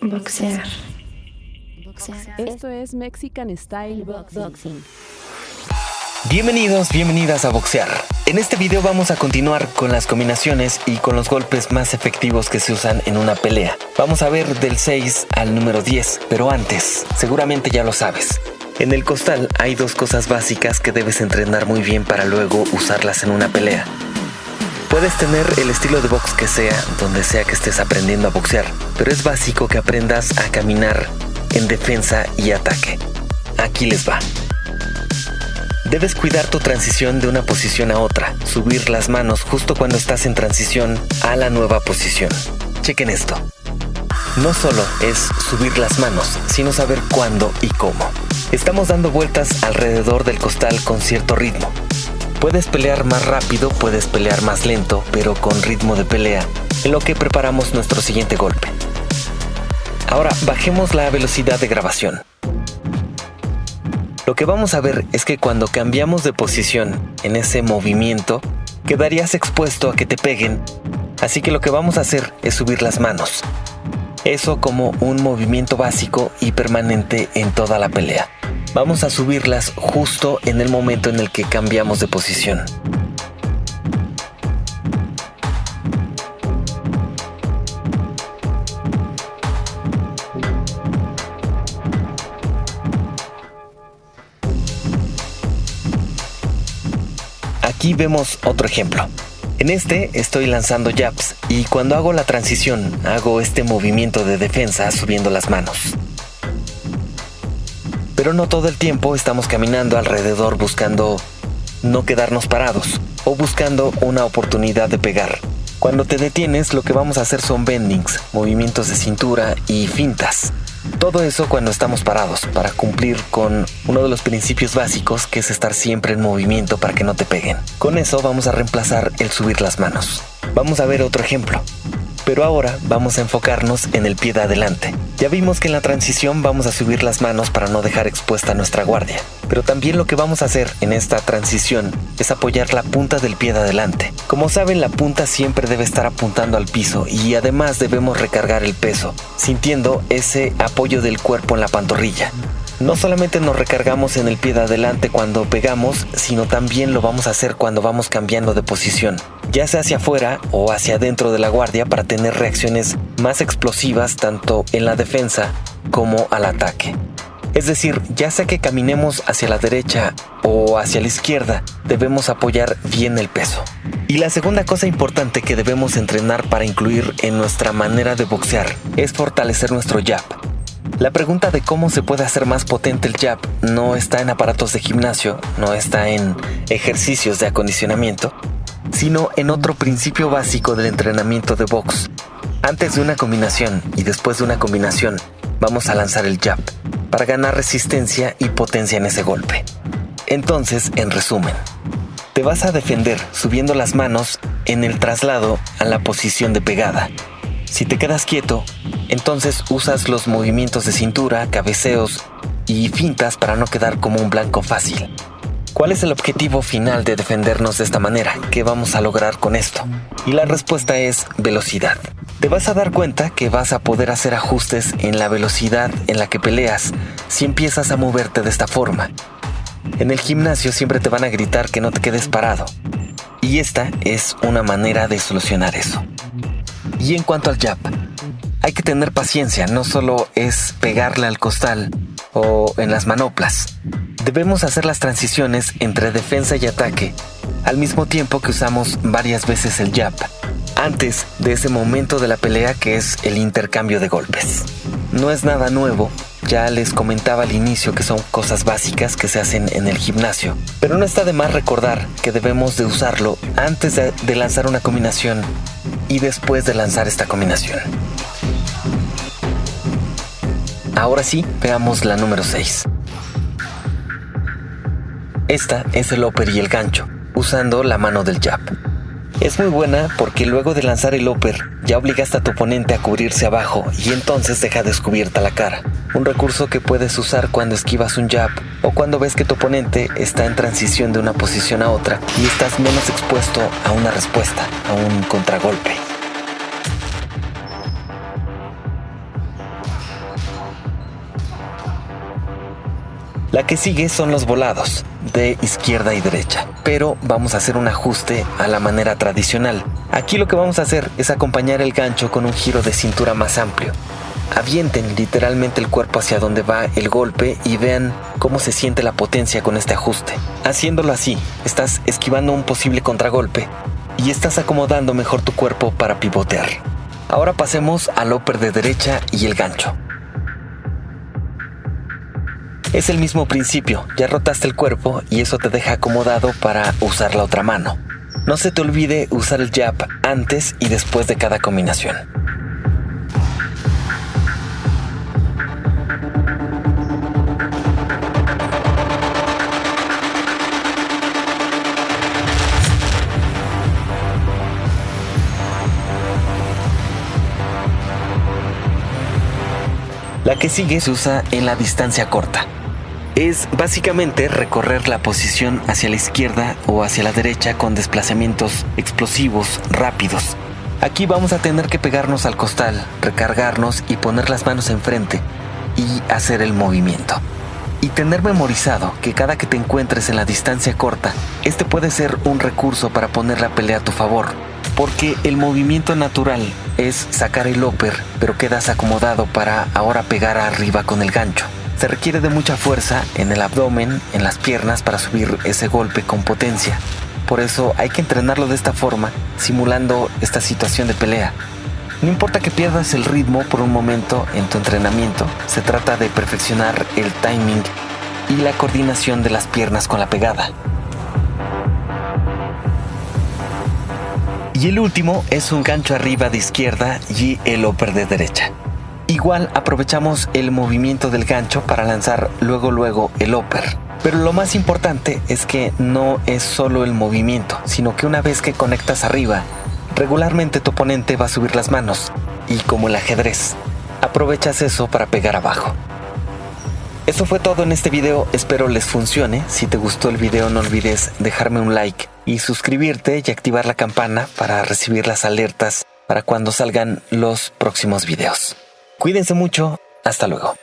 Boxear. Esto es Mexican Style Boxing. Bienvenidos, bienvenidas a Boxear. En este video vamos a continuar con las combinaciones y con los golpes más efectivos que se usan en una pelea. Vamos a ver del 6 al número 10, pero antes, seguramente ya lo sabes. En el costal hay dos cosas básicas que debes entrenar muy bien para luego usarlas en una pelea. Puedes tener el estilo de box que sea, donde sea que estés aprendiendo a boxear, pero es básico que aprendas a caminar en defensa y ataque. Aquí les va. Debes cuidar tu transición de una posición a otra, subir las manos justo cuando estás en transición a la nueva posición. Chequen esto. No solo es subir las manos, sino saber cuándo y cómo. Estamos dando vueltas alrededor del costal con cierto ritmo, Puedes pelear más rápido, puedes pelear más lento, pero con ritmo de pelea, en lo que preparamos nuestro siguiente golpe. Ahora bajemos la velocidad de grabación. Lo que vamos a ver es que cuando cambiamos de posición en ese movimiento, quedarías expuesto a que te peguen, así que lo que vamos a hacer es subir las manos. Eso como un movimiento básico y permanente en toda la pelea. Vamos a subirlas justo en el momento en el que cambiamos de posición. Aquí vemos otro ejemplo. En este estoy lanzando jabs y cuando hago la transición hago este movimiento de defensa subiendo las manos pero no todo el tiempo estamos caminando alrededor buscando no quedarnos parados o buscando una oportunidad de pegar. Cuando te detienes lo que vamos a hacer son bendings, movimientos de cintura y fintas. Todo eso cuando estamos parados, para cumplir con uno de los principios básicos que es estar siempre en movimiento para que no te peguen. Con eso vamos a reemplazar el subir las manos. Vamos a ver otro ejemplo. Pero ahora vamos a enfocarnos en el pie de adelante. Ya vimos que en la transición vamos a subir las manos para no dejar expuesta nuestra guardia. Pero también lo que vamos a hacer en esta transición es apoyar la punta del pie de adelante. Como saben, la punta siempre debe estar apuntando al piso y además debemos recargar el peso, sintiendo ese apoyo del cuerpo en la pantorrilla. No solamente nos recargamos en el pie de adelante cuando pegamos, sino también lo vamos a hacer cuando vamos cambiando de posición, ya sea hacia afuera o hacia adentro de la guardia para tener reacciones más explosivas tanto en la defensa como al ataque. Es decir, ya sea que caminemos hacia la derecha o hacia la izquierda, debemos apoyar bien el peso. Y la segunda cosa importante que debemos entrenar para incluir en nuestra manera de boxear es fortalecer nuestro jab. La pregunta de cómo se puede hacer más potente el jab no está en aparatos de gimnasio, no está en ejercicios de acondicionamiento, sino en otro principio básico del entrenamiento de box. Antes de una combinación y después de una combinación, vamos a lanzar el jab para ganar resistencia y potencia en ese golpe. Entonces, en resumen, te vas a defender subiendo las manos en el traslado a la posición de pegada. Si te quedas quieto, entonces usas los movimientos de cintura, cabeceos y fintas para no quedar como un blanco fácil. ¿Cuál es el objetivo final de defendernos de esta manera? ¿Qué vamos a lograr con esto? Y la respuesta es velocidad. Te vas a dar cuenta que vas a poder hacer ajustes en la velocidad en la que peleas si empiezas a moverte de esta forma. En el gimnasio siempre te van a gritar que no te quedes parado. Y esta es una manera de solucionar eso. Y en cuanto al jab, hay que tener paciencia, no solo es pegarle al costal o en las manoplas. Debemos hacer las transiciones entre defensa y ataque, al mismo tiempo que usamos varias veces el jab, antes de ese momento de la pelea que es el intercambio de golpes. No es nada nuevo, ya les comentaba al inicio que son cosas básicas que se hacen en el gimnasio, pero no está de más recordar que debemos de usarlo antes de, lanzar una combinación y después de lanzar esta combinación. Ahora sí, veamos la número 6. Esta es el upper y el gancho, usando la mano del jab. Es muy buena porque luego de lanzar el upper ya obligaste a tu oponente a cubrirse abajo y entonces deja descubierta la cara un recurso que puedes usar cuando esquivas un jab o cuando ves que tu oponente está en transición de una posición a otra y estás menos expuesto a una respuesta, a un contragolpe. La que sigue son los volados, de izquierda y derecha, pero vamos a hacer un ajuste a la manera tradicional. Aquí lo que vamos a hacer es acompañar el gancho con un giro de cintura más amplio, Avienten literalmente el cuerpo hacia donde va el golpe y vean cómo se siente la potencia con este ajuste. Haciéndolo así, estás esquivando un posible contragolpe y estás acomodando mejor tu cuerpo para pivotear. Ahora pasemos al upper de derecha y el gancho. Es el mismo principio, ya rotaste el cuerpo y eso te deja acomodado para usar la otra mano. No se te olvide usar el jab antes y después de cada combinación. Que sigue se usa en la distancia corta. Es básicamente recorrer la posición hacia la izquierda o hacia la derecha con desplazamientos explosivos rápidos. Aquí vamos a tener que pegarnos al costal, recargarnos y poner las manos enfrente y hacer el movimiento. Y tener memorizado que cada que te encuentres en la distancia corta, este puede ser un recurso para poner la pelea a tu favor, porque el movimiento natural es sacar el upper, pero quedas acomodado para ahora pegar arriba con el gancho. Se requiere de mucha fuerza en el abdomen, en las piernas para subir ese golpe con potencia. Por eso hay que entrenarlo de esta forma, simulando esta situación de pelea. No importa que pierdas el ritmo por un momento en tu entrenamiento, se trata de perfeccionar el timing y la coordinación de las piernas con la pegada. Y el último es un gancho arriba de izquierda y el upper de derecha. Igual aprovechamos el movimiento del gancho para lanzar luego luego el upper. Pero lo más importante es que no es solo el movimiento, sino que una vez que conectas arriba, regularmente tu oponente va a subir las manos y como el ajedrez, aprovechas eso para pegar abajo. Eso fue todo en este video, espero les funcione. Si te gustó el video no olvides dejarme un like y suscribirte y activar la campana para recibir las alertas para cuando salgan los próximos videos. Cuídense mucho, hasta luego.